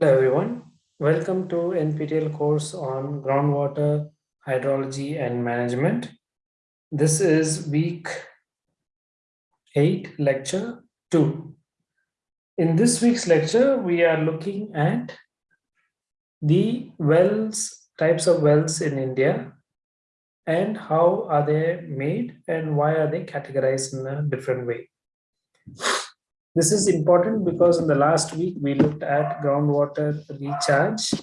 Hello everyone. Welcome to NPTEL course on groundwater hydrology and management. This is week 8 lecture 2. In this week's lecture we are looking at the wells types of wells in India and how are they made and why are they categorized in a different way. This is important because in the last week we looked at groundwater recharge,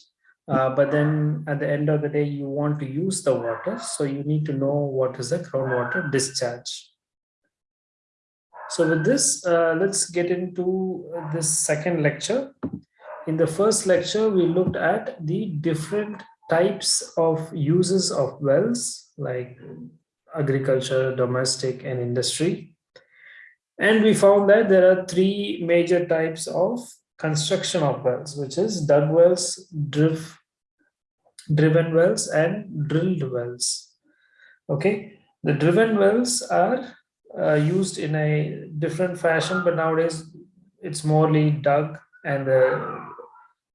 uh, but then at the end of the day you want to use the water, so you need to know what is the groundwater discharge. So with this, uh, let's get into this second lecture. In the first lecture, we looked at the different types of uses of wells like agriculture, domestic and industry. And we found that there are three major types of construction of wells, which is dug wells, driv, driven wells, and drilled wells. Okay, the driven wells are uh, used in a different fashion, but nowadays it's morely dug and the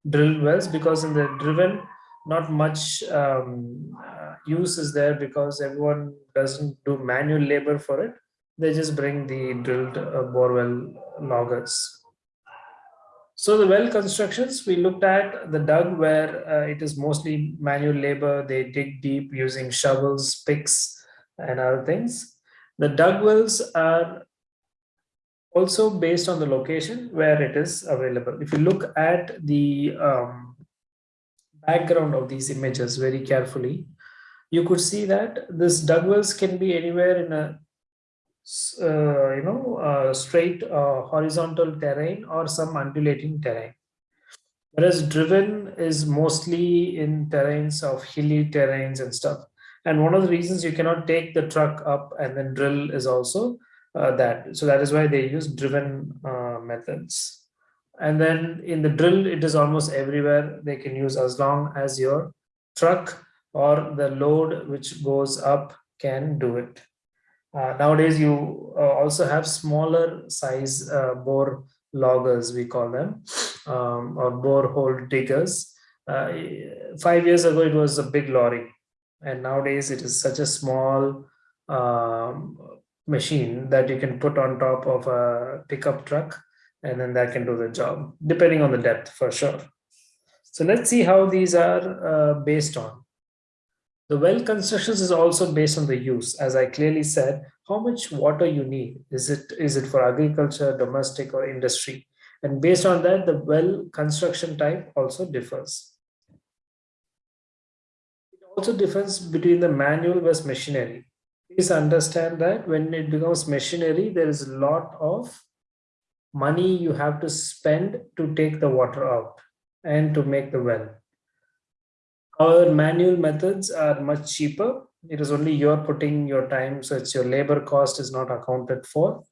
drilled wells because in the driven, not much um, uh, use is there because everyone doesn't do manual labor for it they just bring the drilled uh, borewell loggers. So the well constructions, we looked at the dug where uh, it is mostly manual labor. They dig deep using shovels, picks, and other things. The dug wells are also based on the location where it is available. If you look at the um, background of these images very carefully, you could see that this dug wells can be anywhere in a uh, you know, uh, straight uh, horizontal terrain or some undulating terrain. Whereas driven is mostly in terrains of hilly terrains and stuff. And one of the reasons you cannot take the truck up and then drill is also uh, that. So that is why they use driven uh, methods. And then in the drill, it is almost everywhere they can use as long as your truck or the load which goes up can do it. Uh, nowadays, you uh, also have smaller size uh, bore loggers, we call them, um, or borehole diggers. Uh, five years ago, it was a big lorry. And nowadays, it is such a small um, machine that you can put on top of a pickup truck, and then that can do the job, depending on the depth for sure. So let's see how these are uh, based on. The well constructions is also based on the use. As I clearly said, how much water you need. Is it, is it for agriculture, domestic or industry? And based on that, the well construction type also differs. It also differs between the manual versus machinery. Please understand that when it becomes machinery, there is a lot of money you have to spend to take the water out and to make the well our manual methods are much cheaper. It is only you're putting your time, so it's your labor cost is not accounted for.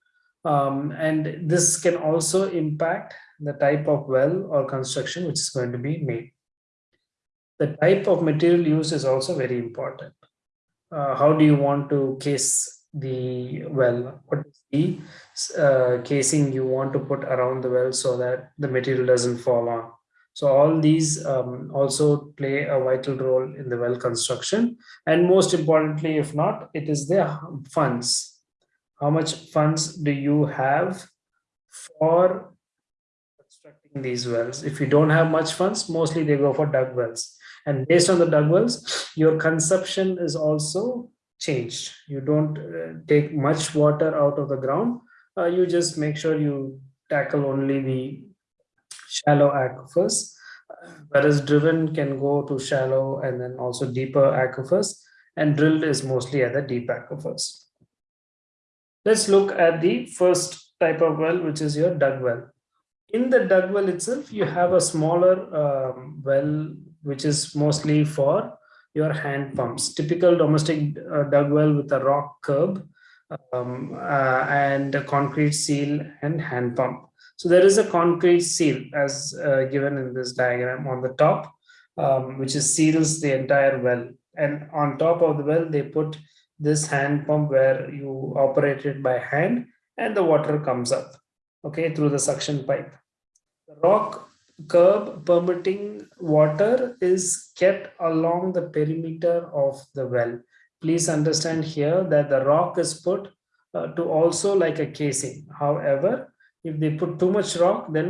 Um, and this can also impact the type of well or construction which is going to be made. The type of material used is also very important. Uh, how do you want to case the well? What is the uh, casing you want to put around the well so that the material doesn't fall on? So all these um, also play a vital role in the well construction. And most importantly, if not, it is the funds. How much funds do you have for constructing these wells? If you don't have much funds, mostly they go for dug wells. And based on the dug wells, your consumption is also changed. You don't uh, take much water out of the ground. Uh, you just make sure you tackle only the shallow aquifers, whereas driven can go to shallow and then also deeper aquifers, and drilled is mostly at the deep aquifers. Let's look at the first type of well, which is your dug well. In the dug well itself, you have a smaller um, well, which is mostly for your hand pumps. Typical domestic uh, dug well with a rock curb um, uh, and a concrete seal and hand pump. So there is a concrete seal as uh, given in this diagram on the top, um, which is seals the entire well. And on top of the well, they put this hand pump where you operate it by hand and the water comes up, okay, through the suction pipe. The rock curb permitting water is kept along the perimeter of the well. Please understand here that the rock is put uh, to also like a casing. However, if they put too much rock, then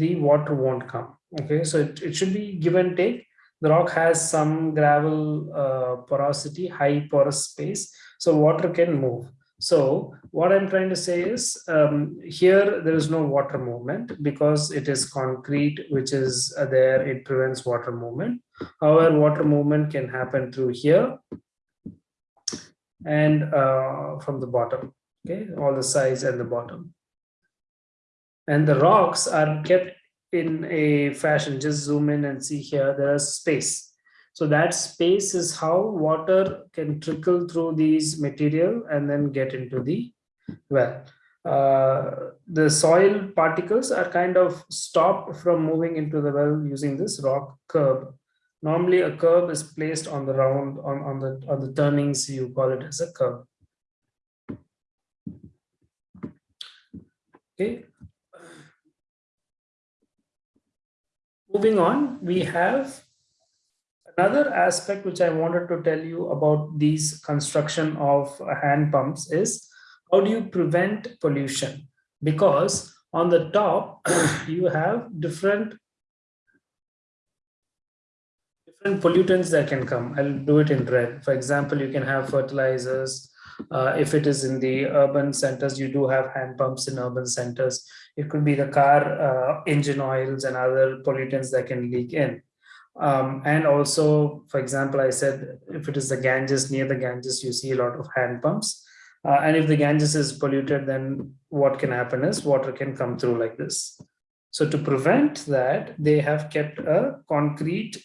the water won't come. Okay, so it, it should be give and take. The rock has some gravel uh, porosity, high porous space, so water can move. So what I'm trying to say is um, here there is no water movement because it is concrete which is uh, there, it prevents water movement. However, water movement can happen through here and uh, from the bottom, okay, all the sides and the bottom. And the rocks are kept in a fashion, just zoom in and see here, there is space so that space is how water can trickle through these material and then get into the well. Uh, the soil particles are kind of stopped from moving into the well using this rock curb. Normally a curb is placed on the round, on, on, the, on the turnings, you call it as a curb. Okay. Moving on, we have Another aspect which I wanted to tell you about these construction of hand pumps is how do you prevent pollution? Because on the top, you have different different pollutants that can come. I'll do it in red. For example, you can have fertilizers. Uh, if it is in the urban centers, you do have hand pumps in urban centers. It could be the car uh, engine oils and other pollutants that can leak in. Um, and also, for example, I said, if it is the Ganges, near the Ganges, you see a lot of hand pumps. Uh, and if the Ganges is polluted, then what can happen is water can come through like this. So to prevent that, they have kept a concrete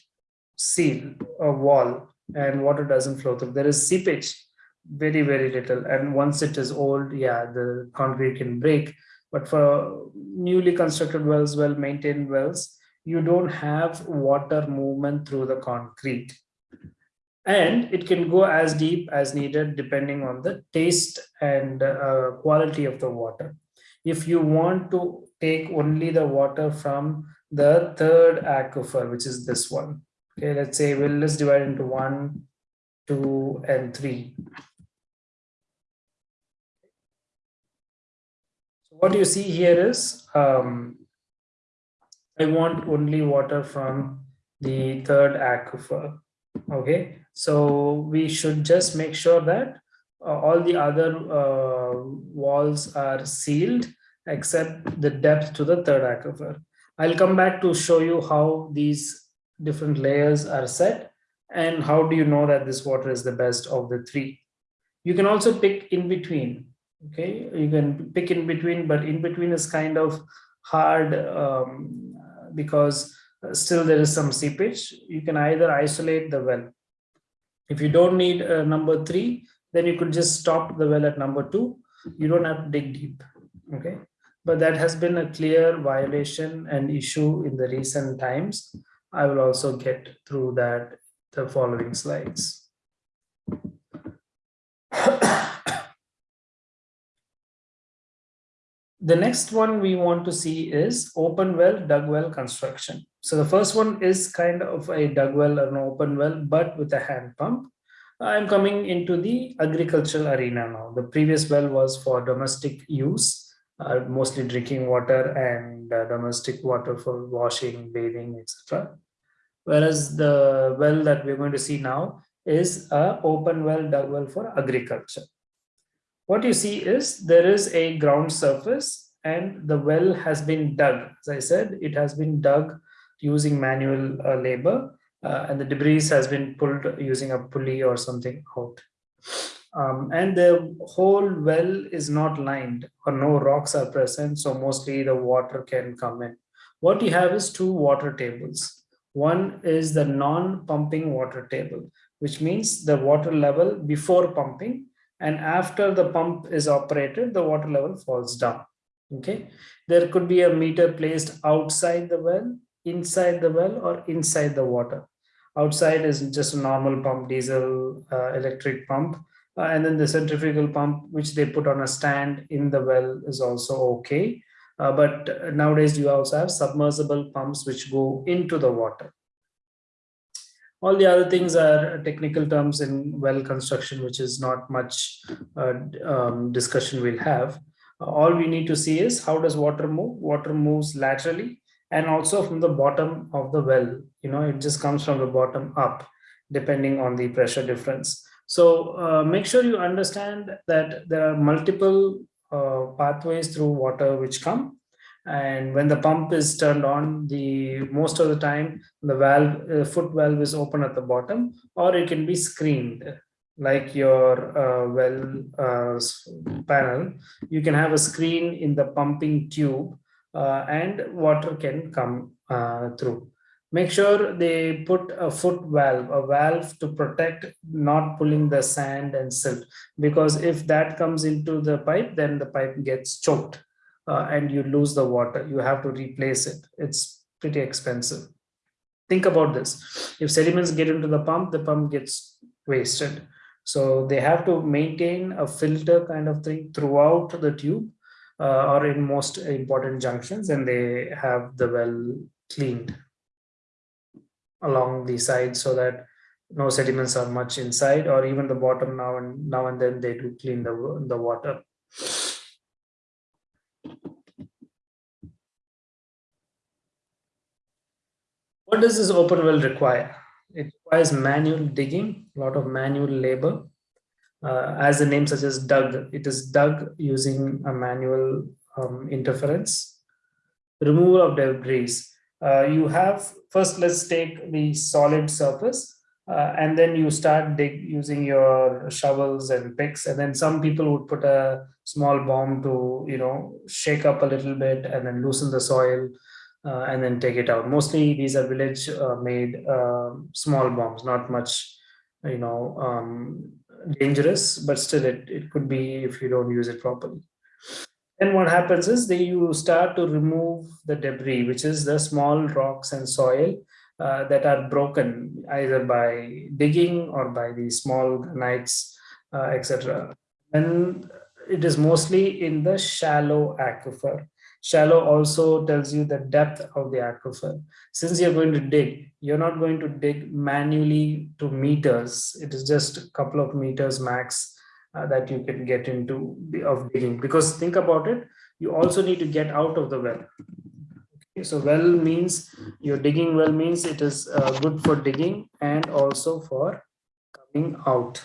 seal, a wall, and water doesn't flow through. There is seepage, very, very little. And once it is old, yeah, the concrete can break. But for newly constructed wells, well-maintained wells, you don't have water movement through the concrete. And it can go as deep as needed depending on the taste and uh, quality of the water. If you want to take only the water from the third aquifer which is this one okay let's say well let's divide into one two and three what you see here is um, I want only water from the third aquifer. Okay, so we should just make sure that uh, all the other uh, walls are sealed except the depth to the third aquifer. I'll come back to show you how these different layers are set and how do you know that this water is the best of the three. You can also pick in between. Okay, you can pick in between, but in between is kind of hard um, because uh, still there is some seepage, you can either isolate the well. If you don't need uh, number three, then you could just stop the well at number two. You don't have to dig deep. Okay. But that has been a clear violation and issue in the recent times. I will also get through that the following slides. The next one we want to see is open well, dug well construction. So the first one is kind of a dug well or an open well, but with a hand pump. I'm coming into the agricultural arena now. The previous well was for domestic use, uh, mostly drinking water and uh, domestic water for washing, bathing, etc. Whereas the well that we're going to see now is a open well, dug well for agriculture what you see is there is a ground surface and the well has been dug. As I said, it has been dug using manual uh, labor uh, and the debris has been pulled using a pulley or something out. Um, and the whole well is not lined or no rocks are present. So mostly the water can come in. What you have is two water tables. One is the non-pumping water table, which means the water level before pumping and after the pump is operated, the water level falls down. Okay, there could be a meter placed outside the well, inside the well, or inside the water. Outside is just a normal pump, diesel, uh, electric pump. Uh, and then the centrifugal pump, which they put on a stand in the well is also okay. Uh, but nowadays you also have submersible pumps which go into the water. All the other things are technical terms in well construction, which is not much uh, um, discussion we'll have. Uh, all we need to see is how does water move? Water moves laterally and also from the bottom of the well. You know, it just comes from the bottom up, depending on the pressure difference. So uh, make sure you understand that there are multiple uh, pathways through water which come and when the pump is turned on the most of the time the valve uh, foot valve is open at the bottom or it can be screened like your uh, well uh, panel. You can have a screen in the pumping tube uh, and water can come uh, through. Make sure they put a foot valve a valve to protect not pulling the sand and silt because if that comes into the pipe then the pipe gets choked uh, and you lose the water you have to replace it. It's pretty expensive. Think about this. If sediments get into the pump the pump gets wasted. So they have to maintain a filter kind of thing throughout the tube uh, or in most important junctions and they have the well cleaned along the side so that no sediments are much inside or even the bottom now and now and then they do clean the, the water. What does this open well require? It requires manual digging, a lot of manual labor. Uh, as the name suggests, dug. It is dug using a manual um, interference. Removal of debris. Uh, you have, first let's take the solid surface uh, and then you start dig using your shovels and picks and then some people would put a small bomb to you know shake up a little bit and then loosen the soil uh, and then take it out. Mostly these are village uh, made um, small bombs, not much, you know, um, dangerous, but still it, it could be if you don't use it properly. Then what happens is they you start to remove the debris, which is the small rocks and soil uh, that are broken either by digging or by the small granites, uh, etc. And it is mostly in the shallow aquifer. Shallow also tells you the depth of the aquifer. Since you're going to dig, you're not going to dig manually to meters. It is just a couple of meters max uh, that you can get into the, of digging. Because think about it, you also need to get out of the well. Okay, so well means you're digging well means it is uh, good for digging and also for coming out.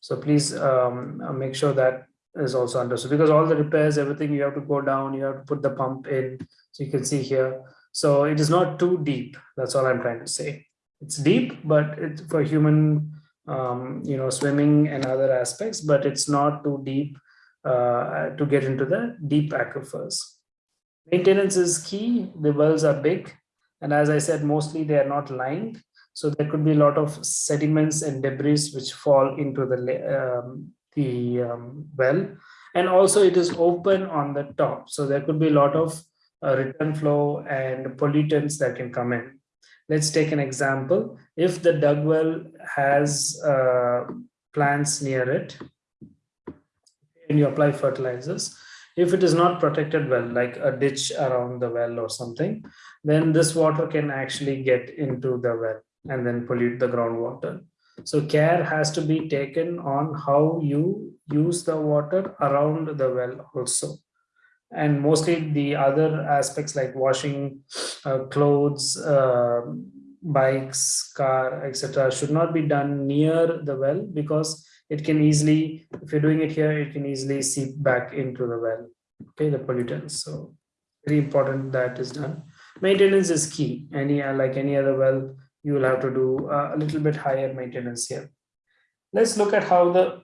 So please um, make sure that is also understood because all the repairs, everything you have to go down, you have to put the pump in. So you can see here. So it is not too deep. That's all I'm trying to say. It's deep, but it's for human, um, you know, swimming and other aspects, but it's not too deep uh, to get into the deep aquifers. Maintenance is key. The wells are big. And as I said, mostly they are not lined. So there could be a lot of sediments and debris which fall into the um, the um, well. And also it is open on the top. So there could be a lot of uh, return flow and pollutants that can come in. Let's take an example. If the dug well has uh, plants near it and you apply fertilizers if it is not protected well like a ditch around the well or something then this water can actually get into the well and then pollute the groundwater so care has to be taken on how you use the water around the well also. And mostly the other aspects like washing uh, clothes, uh, bikes, car, etc. should not be done near the well because it can easily, if you're doing it here, it can easily seep back into the well, okay, the pollutants. So very important that is done. Maintenance is key. Any like any other well, you will have to do a little bit higher maintenance here. Let's look at how the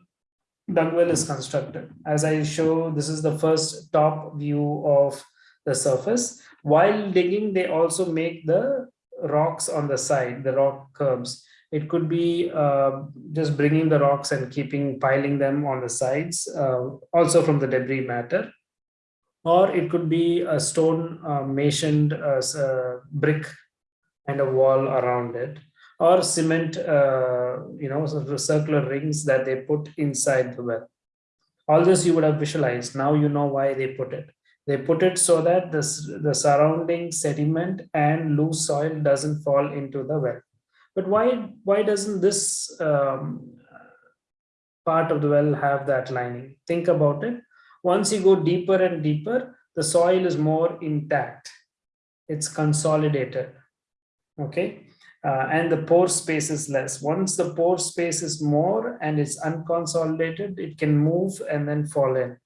dug well is constructed. As I show, this is the first top view of the surface. While digging, they also make the rocks on the side, the rock curbs. It could be uh, just bringing the rocks and keeping piling them on the sides, uh, also from the debris matter. Or it could be a stone uh, masoned uh, uh, brick and a wall around it or cement uh, you know sort of circular rings that they put inside the well all this you would have visualized now you know why they put it They put it so that this, the surrounding sediment and loose soil doesn't fall into the well. But why, why doesn't this um, part of the well have that lining? Think about it. Once you go deeper and deeper, the soil is more intact. It's consolidated. Okay. Uh, and the pore space is less. Once the pore space is more and it's unconsolidated, it can move and then fall in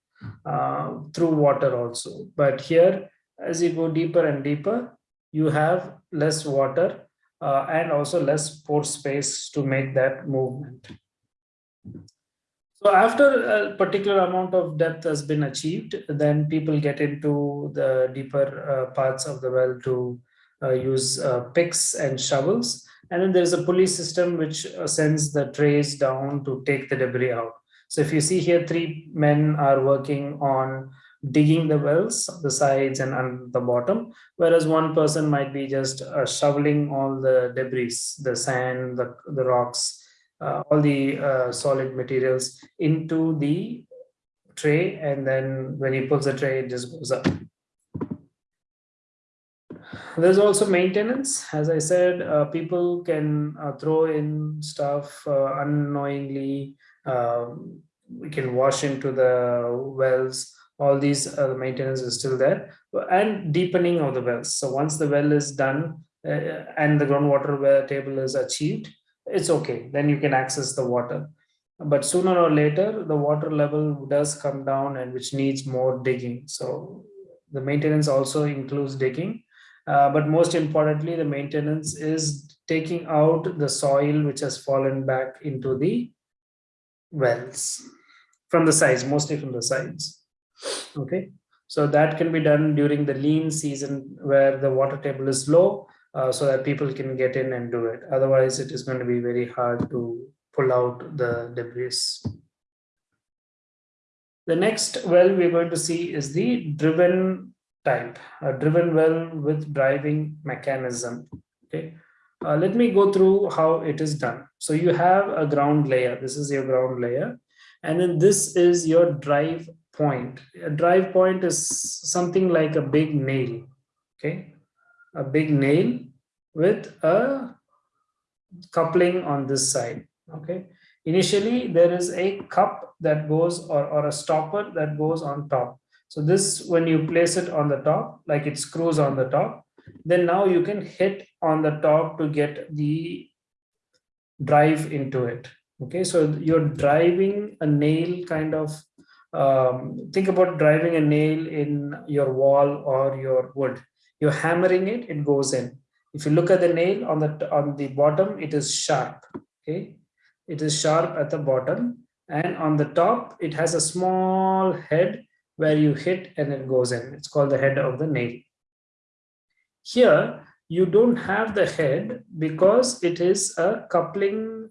uh, through water also. But here, as you go deeper and deeper, you have less water uh, and also less pore space to make that movement. So after a particular amount of depth has been achieved, then people get into the deeper uh, parts of the well to use uh, picks and shovels. And then there's a pulley system which uh, sends the trays down to take the debris out. So if you see here, three men are working on digging the wells, the sides and the bottom, whereas one person might be just uh, shoveling all the debris, the sand, the, the rocks, uh, all the uh, solid materials into the tray and then when he pulls the tray it just goes up there's also maintenance. As i said uh, people can uh, throw in stuff uh, unknowingly. Um, we can wash into the wells. All these uh, maintenance is still there. And deepening of the wells. So once the well is done and the groundwater table is achieved it's okay. Then you can access the water. But sooner or later the water level does come down and which needs more digging. So the maintenance also includes digging uh, but most importantly the maintenance is taking out the soil which has fallen back into the wells from the sides mostly from the sides okay so that can be done during the lean season where the water table is low uh, so that people can get in and do it. Otherwise, it is going to be very hard to pull out the debris. The next well we're going to see is the driven type, a driven well with driving mechanism. Okay, uh, let me go through how it is done. So you have a ground layer. This is your ground layer. And then this is your drive point. A drive point is something like a big nail. Okay, a big nail with a coupling on this side okay initially there is a cup that goes or, or a stopper that goes on top so this when you place it on the top like it screws on the top then now you can hit on the top to get the drive into it okay so you're driving a nail kind of um, think about driving a nail in your wall or your wood you're hammering it, it goes in. If you look at the nail on the on the bottom, it is sharp. Okay, it is sharp at the bottom, and on the top, it has a small head where you hit and it goes in. It's called the head of the nail. Here, you don't have the head because it is a coupling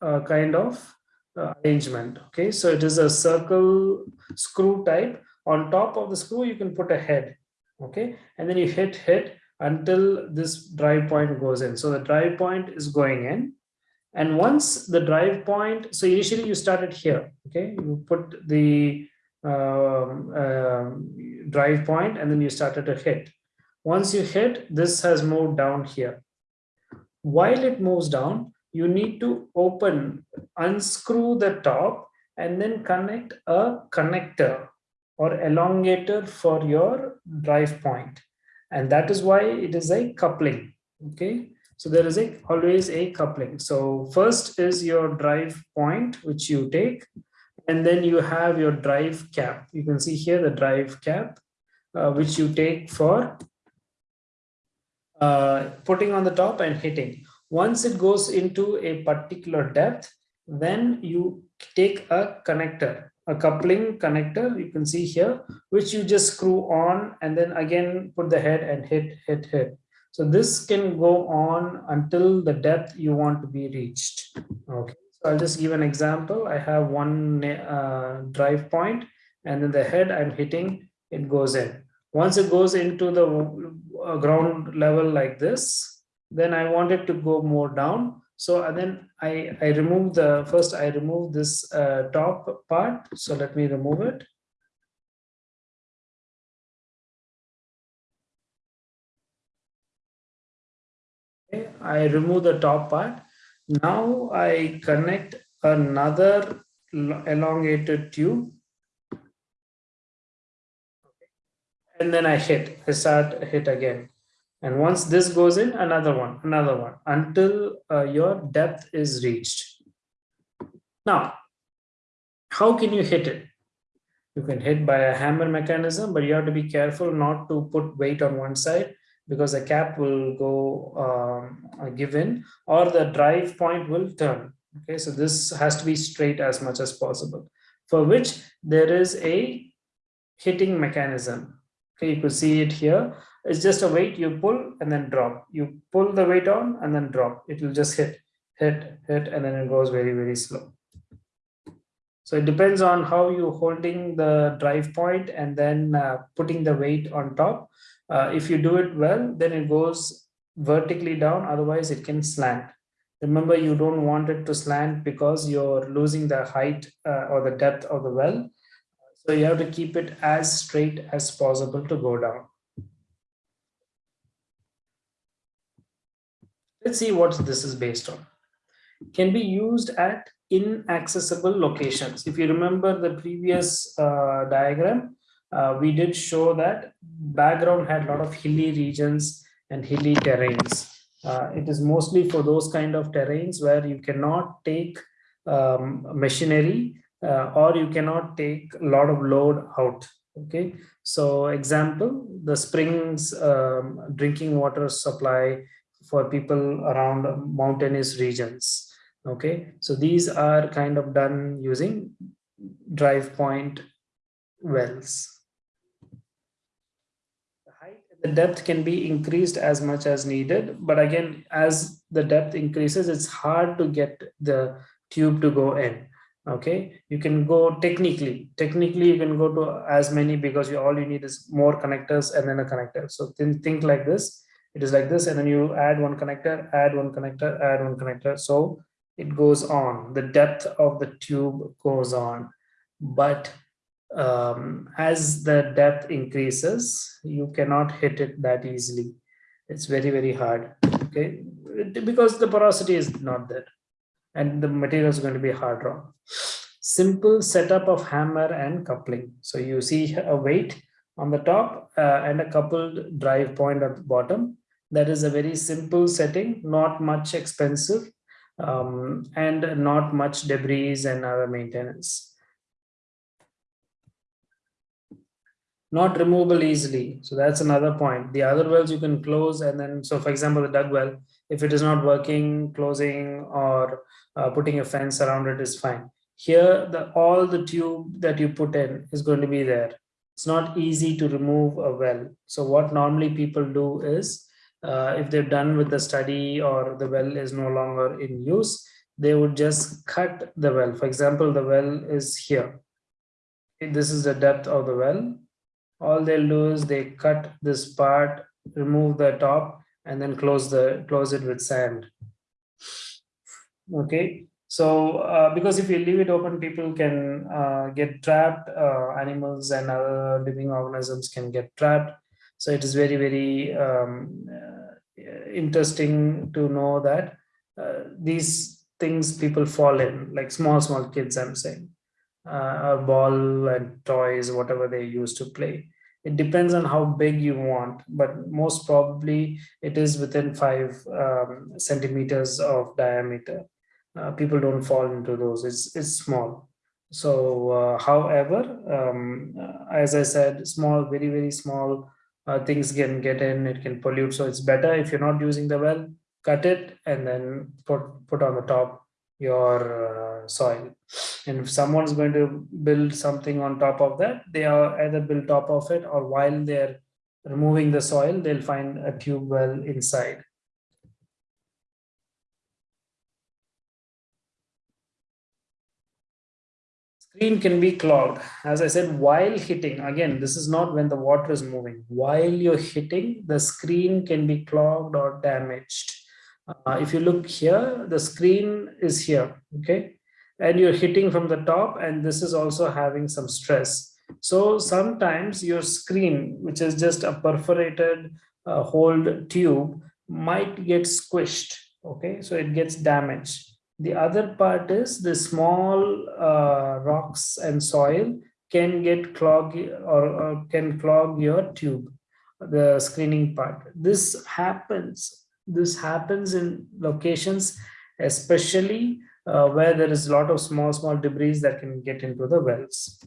uh, kind of uh, arrangement. Okay, so it is a circle screw type. On top of the screw, you can put a head okay and then you hit hit until this drive point goes in so the drive point is going in and once the drive point so initially you started here okay you put the um, uh, drive point and then you started to hit. Once you hit this has moved down here. While it moves down you need to open unscrew the top and then connect a connector or elongator for your drive point. point. And that is why it is a coupling okay? So there is a always a coupling. So first is your drive point which you take and then you have your drive cap. You can see here the drive cap uh, which you take for uh, putting on the top and hitting. Once it goes into a particular depth then you take a connector a coupling connector you can see here which you just screw on and then again put the head and hit hit hit. So this can go on until the depth you want to be reached. Okay I'll just give an example. I have one uh, drive point and then the head I'm hitting, it goes in. Once it goes into the uh, ground level like this, then I want it to go more down. So uh, then I, I remove the, first I remove this uh, top part. So let me remove it. I remove the top part now I connect another elongated tube. And then I hit, I start hit again. And once this goes in, another one, another one, until uh, your depth is reached. Now, how can you hit it? You can hit by a hammer mechanism, but you have to be careful not to put weight on one side because the cap will go um, give in or the drive point will turn. Okay, so this has to be straight as much as possible, for which there is a hitting mechanism. Okay, you could see it here. It's just a weight you pull and then drop. You pull the weight on and then drop. It will just hit, hit, hit, and then it goes very, very slow. So it depends on how you're holding the drive point and then uh, putting the weight on top. Uh, if you do it well, then it goes vertically down. Otherwise, it can slant. Remember, you don't want it to slant because you're losing the height uh, or the depth of the well. So you have to keep it as straight as possible to go down. Let's see what this is based on. Can be used at inaccessible locations. If you remember the previous uh, diagram, uh, we did show that background had a lot of hilly regions and hilly terrains. Uh, it is mostly for those kind of terrains where you cannot take um, machinery uh, or you cannot take a lot of load out okay so example the springs um, drinking water supply for people around mountainous regions okay so these are kind of done using drive point wells. The height and the depth can be increased as much as needed but again as the depth increases it's hard to get the tube to go in. Okay you can go technically technically you can go to as many because you all you need is more connectors and then a connector. So think like this. It is like this and then you add one connector add one connector add one connector. So it goes on the depth of the tube goes on but um, as the depth increases you cannot hit it that easily it's very very hard okay because the porosity is not there and the material is going to be hard rock. Simple setup of hammer and coupling. So you see a weight on the top uh, and a coupled drive point at the bottom. That is a very simple setting, not much expensive um, and not much debris and other maintenance. Not removable easily. So that's another point. The other wells you can close and then, so for example, the dug well, if it is not working, closing or uh, putting a fence around it is fine. Here, the all the tube that you put in is going to be there. It's not easy to remove a well. So what normally people do is, uh, if they're done with the study or the well is no longer in use, they would just cut the well. For example, the well is here. This is the depth of the well. All they'll do is they cut this part, remove the top, and then close the close it with sand okay so uh, because if you leave it open people can uh, get trapped uh, animals and other living organisms can get trapped so it is very very um, interesting to know that uh, these things people fall in like small small kids i'm saying uh, ball and toys whatever they use to play. It depends on how big you want but most probably it is within five um, centimeters of diameter. Uh, people don't fall into those. It's it's small. So uh, however um, as i said small very very small uh, things can get in it can pollute so it's better if you're not using the well cut it and then put put on the top your uh, soil. And if someone's going to build something on top of that they are either build top of it or while they're removing the soil they'll find a tube well inside screen can be clogged. As i said while hitting again this is not when the water is moving. While you're hitting the screen can be clogged or damaged. Uh, if you look here the screen is here okay? And you're hitting from the top and this is also having some stress. So sometimes your screen which is just a perforated uh, hold tube might get squished. Okay, so it gets damaged. The other part is the small uh, rocks and soil can get clog or, or can clog your tube, the screening part. This happens. This happens in locations, especially uh, where there is a lot of small, small debris that can get into the wells.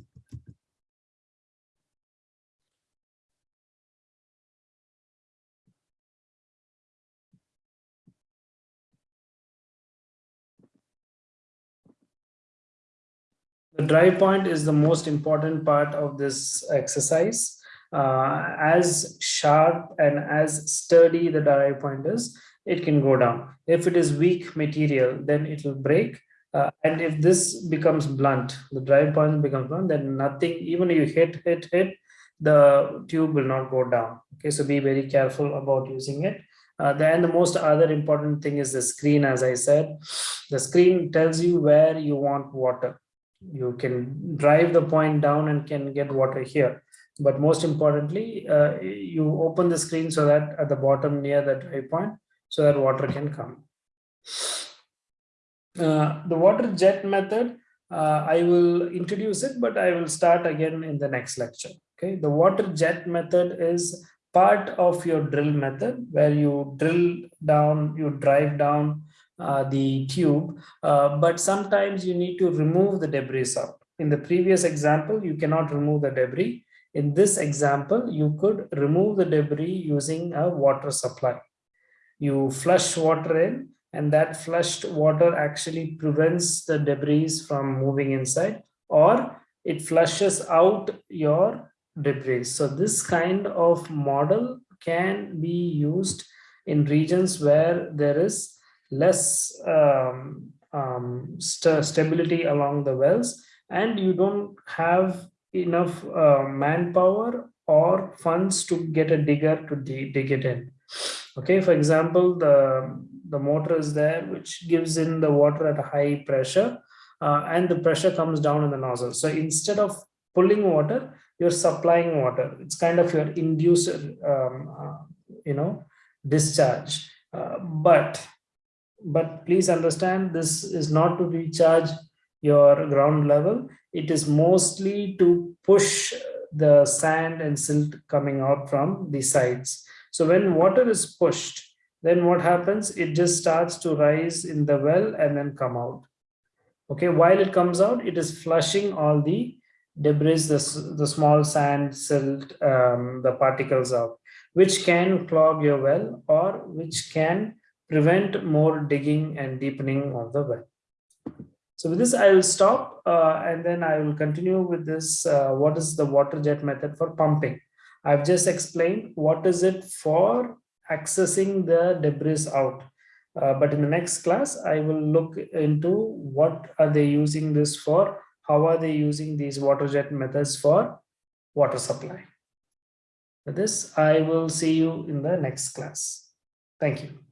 The drive point is the most important part of this exercise. Uh, as sharp and as sturdy the drive point is, it can go down. If it is weak material, then it will break. Uh, and if this becomes blunt, the drive point becomes blunt, then nothing, even if you hit, hit, hit, the tube will not go down. Okay, so be very careful about using it. Uh, then the most other important thing is the screen, as I said. The screen tells you where you want water you can drive the point down and can get water here. But most importantly uh, you open the screen so that at the bottom near the drive point so that water can come. Uh, the water jet method uh, i will introduce it but i will start again in the next lecture. Okay the water jet method is part of your drill method where you drill down you drive down uh, the tube, uh, but sometimes you need to remove the debris out. In the previous example, you cannot remove the debris. In this example, you could remove the debris using a water supply. You flush water in and that flushed water actually prevents the debris from moving inside or it flushes out your debris. So this kind of model can be used in regions where there is less um, um, st stability along the wells. And you don't have enough uh, manpower or funds to get a digger to dig it in. Okay for example the the motor is there which gives in the water at a high pressure uh, and the pressure comes down in the nozzle. So instead of pulling water you're supplying water. It's kind of your inducer um, uh, you know discharge. Uh, but but please understand this is not to recharge your ground level. It is mostly to push the sand and silt coming out from the sides. So when water is pushed then what happens? It just starts to rise in the well and then come out. Okay while it comes out it is flushing all the debris the, the small sand silt um, the particles out which can clog your well or which can prevent more digging and deepening of the well. So with this, I will stop uh, and then I will continue with this. Uh, what is the water jet method for pumping? I've just explained what is it for accessing the debris out. Uh, but in the next class, I will look into what are they using this for? How are they using these water jet methods for water supply? With this, I will see you in the next class. Thank you.